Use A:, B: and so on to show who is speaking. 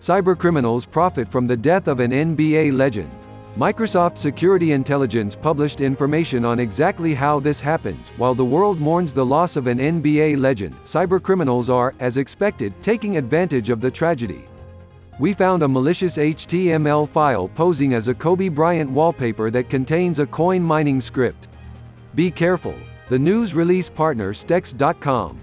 A: Cybercriminals profit from the death of an NBA legend. Microsoft Security Intelligence published information on exactly how this happens. While the world mourns the loss of an NBA legend, cybercriminals are, as expected, taking advantage of the tragedy. We found a malicious HTML file posing as a Kobe Bryant wallpaper that contains a coin mining script. Be careful. The news release partner Stex.com